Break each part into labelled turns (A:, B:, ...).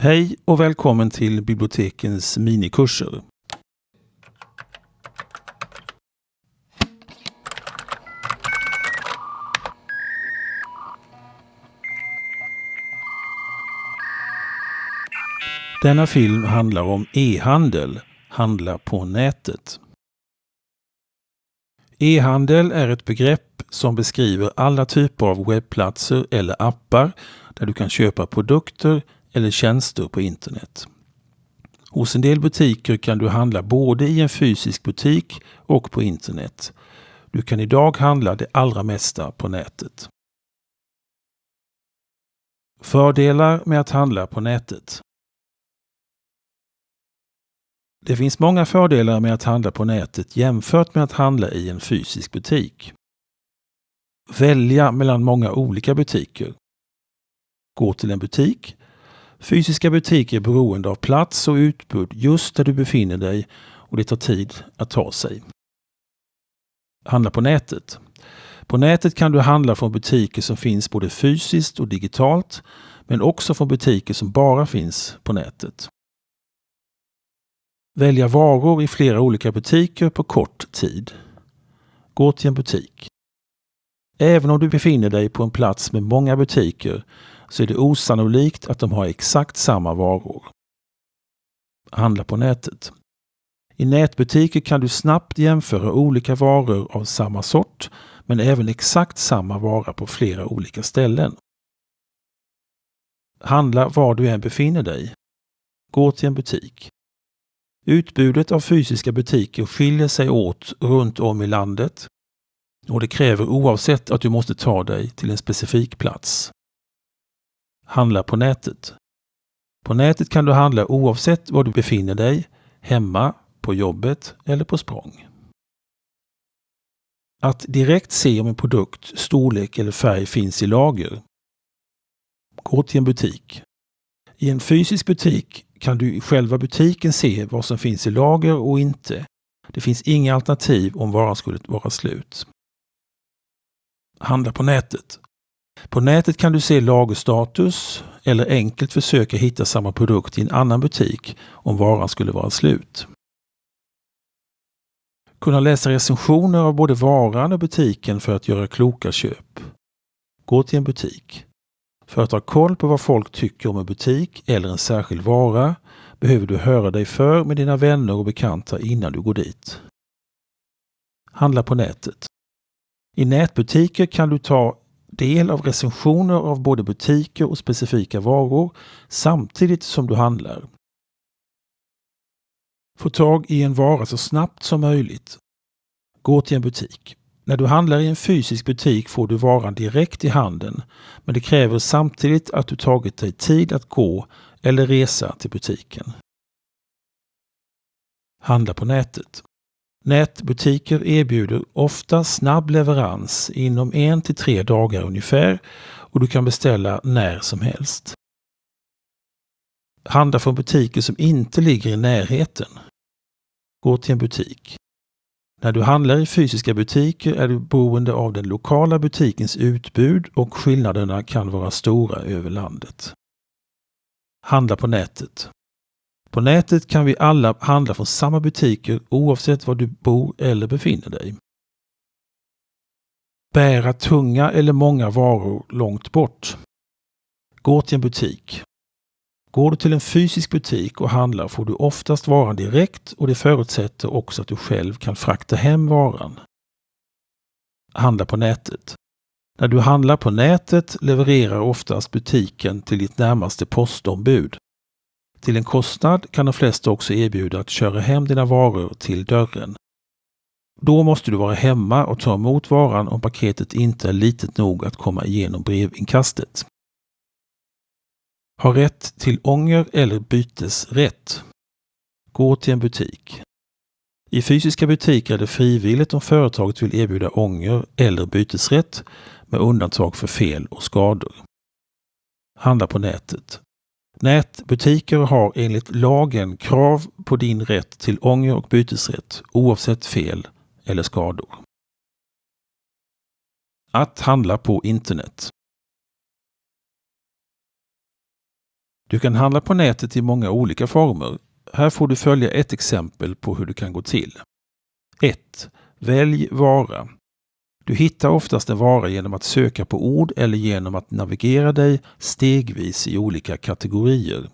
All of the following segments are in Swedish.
A: Hej och välkommen till bibliotekens minikurser. Denna film handlar om e-handel, handla på nätet. E-handel är ett begrepp som beskriver alla typer av webbplatser eller appar där du kan köpa produkter eller tjänster på internet. Hos en del butiker kan du handla både i en fysisk butik och på internet. Du kan idag handla det allra mesta på nätet. Fördelar med att handla på nätet. Det finns många fördelar med att handla på nätet jämfört med att handla i en fysisk butik. Välja mellan många olika butiker. Gå till en butik. Fysiska butiker är beroende av plats och utbud just där du befinner dig och det tar tid att ta sig. Handla på nätet. På nätet kan du handla från butiker som finns både fysiskt och digitalt men också från butiker som bara finns på nätet. Välja varor i flera olika butiker på kort tid. Gå till en butik. Även om du befinner dig på en plats med många butiker så är det osannolikt att de har exakt samma varor. Handla på nätet. I nätbutiker kan du snabbt jämföra olika varor av samma sort men även exakt samma vara på flera olika ställen. Handla var du än befinner dig. Gå till en butik. Utbudet av fysiska butiker skiljer sig åt runt om i landet och det kräver oavsett att du måste ta dig till en specifik plats. Handla på nätet. På nätet kan du handla oavsett var du befinner dig, hemma, på jobbet eller på språng. Att direkt se om en produkt, storlek eller färg finns i lager. Gå till en butik. I en fysisk butik kan du i själva butiken se vad som finns i lager och inte. Det finns inga alternativ om varan skulle vara slut. Handla på nätet. På nätet kan du se lagerstatus eller enkelt försöka hitta samma produkt i en annan butik om varan skulle vara slut. Kunna läsa recensioner av både varan och butiken för att göra kloka köp. Gå till en butik. För att ha koll på vad folk tycker om en butik eller en särskild vara behöver du höra dig för med dina vänner och bekanta innan du går dit. Handla på nätet. I nätbutiker kan du ta del av recensioner av både butiker och specifika varor samtidigt som du handlar. Få tag i en vara så snabbt som möjligt. Gå till en butik. När du handlar i en fysisk butik får du varan direkt i handen men det kräver samtidigt att du tagit dig tid att gå eller resa till butiken. Handla på nätet. Nätbutiker erbjuder ofta snabb leverans inom en till tre dagar ungefär och du kan beställa när som helst. Handla från butiker som inte ligger i närheten. Gå till en butik. När du handlar i fysiska butiker är du beroende av den lokala butikens utbud och skillnaderna kan vara stora över landet. Handla på nätet. På nätet kan vi alla handla från samma butiker oavsett var du bor eller befinner dig. Bära tunga eller många varor långt bort. Gå till en butik. Går du till en fysisk butik och handlar får du oftast varan direkt och det förutsätter också att du själv kan frakta hem varan. Handla på nätet. När du handlar på nätet levererar oftast butiken till ditt närmaste postombud. Till en kostnad kan de flesta också erbjuda att köra hem dina varor till dörren. Då måste du vara hemma och ta emot varan om paketet inte är litet nog att komma igenom brevinkastet. Ha rätt till ånger eller bytesrätt. Gå till en butik. I fysiska butiker är det frivilligt om företaget vill erbjuda ånger eller bytesrätt med undantag för fel och skador. Handla på nätet. Nätbutiker har enligt lagen krav på din rätt till ånger och bytesrätt oavsett fel eller skador. Att handla på internet. Du kan handla på nätet i många olika former. Här får du följa ett exempel på hur det kan gå till. 1. Välj vara. Du hittar oftast en vara genom att söka på ord eller genom att navigera dig stegvis i olika kategorier.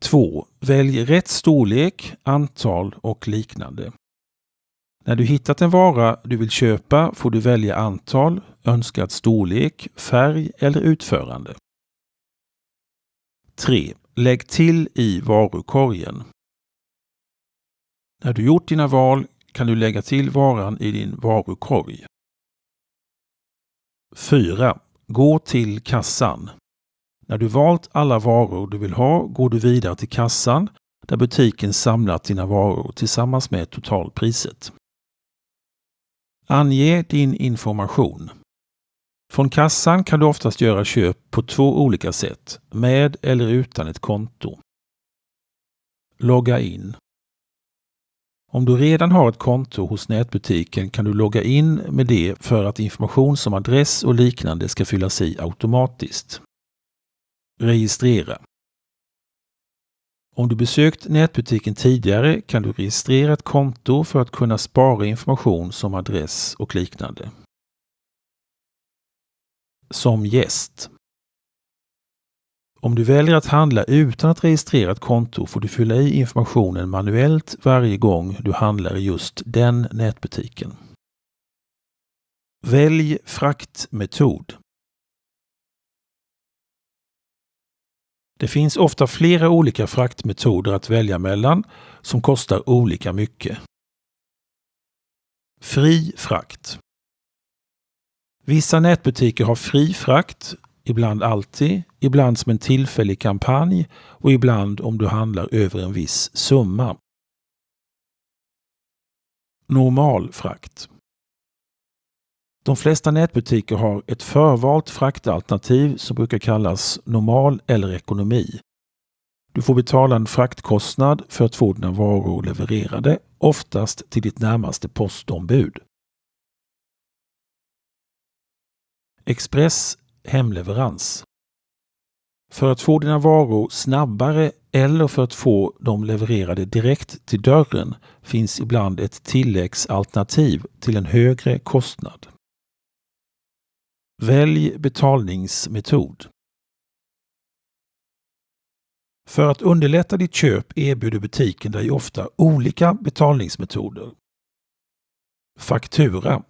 A: 2. Välj rätt storlek, antal och liknande. När du hittat en vara du vill köpa får du välja antal, önskad storlek, färg eller utförande. 3. Lägg till i varukorgen. När du gjort dina val kan du lägga till varan i din varukorg. 4. Gå till kassan. När du valt alla varor du vill ha går du vidare till kassan där butiken samlat dina varor tillsammans med totalpriset. Ange din information. Från kassan kan du oftast göra köp på två olika sätt, med eller utan ett konto. Logga in. Om du redan har ett konto hos nätbutiken kan du logga in med det för att information som adress och liknande ska fyllas i automatiskt. Registrera. Om du besökt nätbutiken tidigare kan du registrera ett konto för att kunna spara information som adress och liknande. Som gäst. Om du väljer att handla utan att registrera ett konto får du fylla i informationen manuellt varje gång du handlar i just den nätbutiken. Välj fraktmetod. Det finns ofta flera olika fraktmetoder att välja mellan som kostar olika mycket. Fri frakt. Vissa nätbutiker har fri frakt, ibland alltid, ibland som en tillfällig kampanj och ibland om du handlar över en viss summa. Normal frakt. De flesta nätbutiker har ett förvalt fraktalternativ som brukar kallas normal eller ekonomi. Du får betala en fraktkostnad för att få dina varor levererade, oftast till ditt närmaste postombud. Express hemleverans. För att få dina varor snabbare eller för att få dem levererade direkt till dörren finns ibland ett tilläggsalternativ till en högre kostnad. Välj betalningsmetod. För att underlätta ditt köp erbjuder butiken dig ofta olika betalningsmetoder. Faktura.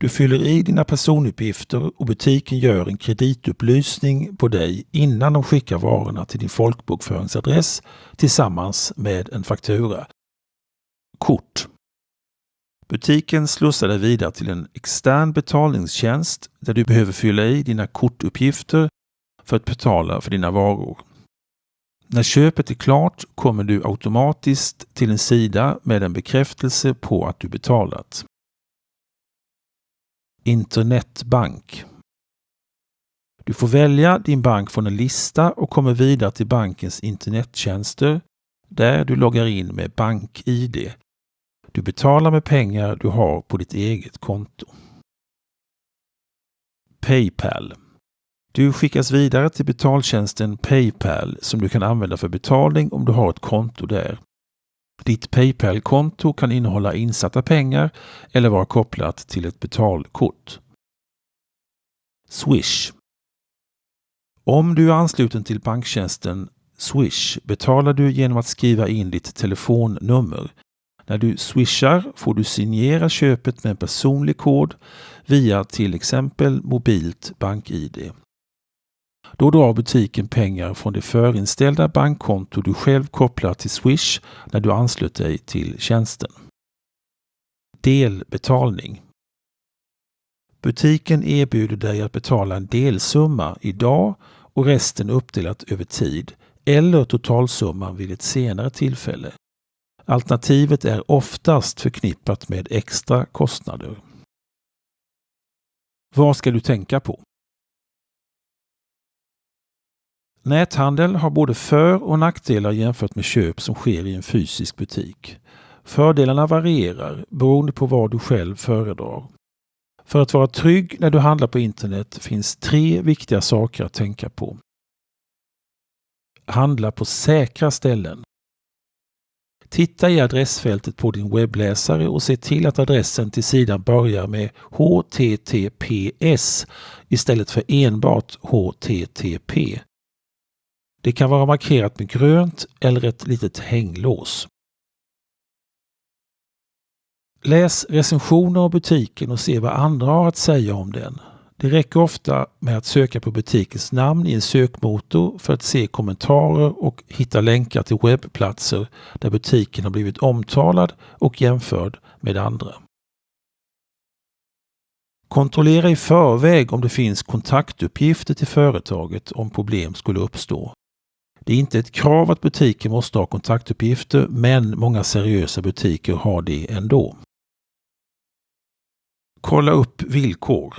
A: Du fyller i dina personuppgifter och butiken gör en kreditupplysning på dig innan de skickar varorna till din folkbokföringsadress tillsammans med en faktura. Kort. Butiken slussar dig vidare till en extern betalningstjänst där du behöver fylla i dina kortuppgifter för att betala för dina varor. När köpet är klart kommer du automatiskt till en sida med en bekräftelse på att du betalat. Internetbank. Du får välja din bank från en lista och kommer vidare till bankens internettjänster där du loggar in med BankID du betalar med pengar du har på ditt eget konto. Paypal. Du skickas vidare till betaltjänsten Paypal som du kan använda för betalning om du har ett konto där. Ditt Paypal-konto kan innehålla insatta pengar eller vara kopplat till ett betalkort. Swish. Om du är ansluten till banktjänsten Swish betalar du genom att skriva in ditt telefonnummer när du swishar får du signera köpet med en personlig kod via till exempel mobilt BankID. Då drar butiken pengar från det förinställda bankkonto du själv kopplar till Swish när du anslöt dig till tjänsten. Delbetalning Butiken erbjuder dig att betala en delsumma idag och resten uppdelat över tid eller totalsumman vid ett senare tillfälle. Alternativet är oftast förknippat med extra kostnader. Vad ska du tänka på? Näthandel har både för och nackdelar jämfört med köp som sker i en fysisk butik. Fördelarna varierar beroende på vad du själv föredrar. För att vara trygg när du handlar på internet finns tre viktiga saker att tänka på. Handla på säkra ställen. Titta i adressfältet på din webbläsare och se till att adressen till sidan börjar med HTTPS istället för enbart HTTP. Det kan vara markerat med grönt eller ett litet hänglås. Läs recensioner av butiken och se vad andra har att säga om den. Det räcker ofta med att söka på butikens namn i en sökmotor för att se kommentarer och hitta länkar till webbplatser där butiken har blivit omtalad och jämförd med andra. Kontrollera i förväg om det finns kontaktuppgifter till företaget om problem skulle uppstå. Det är inte ett krav att butiken måste ha kontaktuppgifter men många seriösa butiker har det ändå. Kolla upp villkor.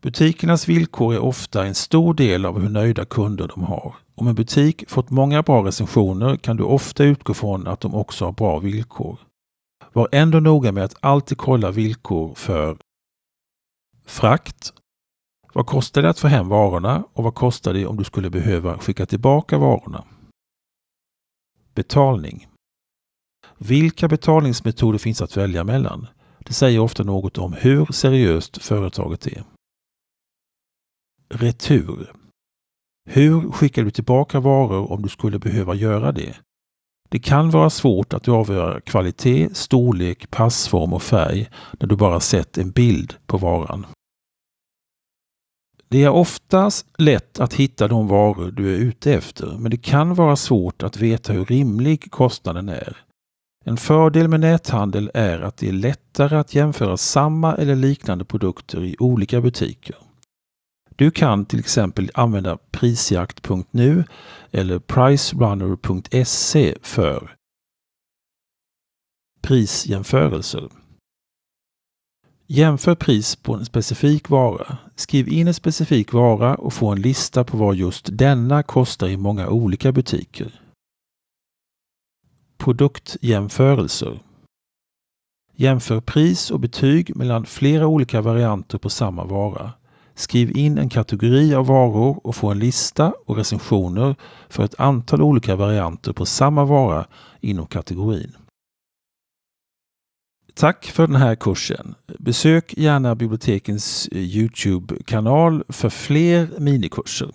A: Butikernas villkor är ofta en stor del av hur nöjda kunder de har. Om en butik fått många bra recensioner kan du ofta utgå från att de också har bra villkor. Var ändå noga med att alltid kolla villkor för frakt. Vad kostar det att få hem varorna och vad kostar det om du skulle behöva skicka tillbaka varorna? Betalning. Vilka betalningsmetoder finns att välja mellan? Det säger ofta något om hur seriöst företaget är. Retur. Hur skickar du tillbaka varor om du skulle behöva göra det? Det kan vara svårt att avgöra kvalitet, storlek, passform och färg när du bara sett en bild på varan. Det är oftast lätt att hitta de varor du är ute efter, men det kan vara svårt att veta hur rimlig kostnaden är. En fördel med näthandel är att det är lättare att jämföra samma eller liknande produkter i olika butiker. Du kan till exempel använda prisjakt.nu eller pricerunner.se för prisjämförelser. Jämför pris på en specifik vara. Skriv in en specifik vara och få en lista på vad just denna kostar i många olika butiker. Produktjämförelser. Jämför pris och betyg mellan flera olika varianter på samma vara. Skriv in en kategori av varor och få en lista och recensioner för ett antal olika varianter på samma vara inom kategorin. Tack för den här kursen. Besök gärna bibliotekens eh, Youtube-kanal för fler minikurser.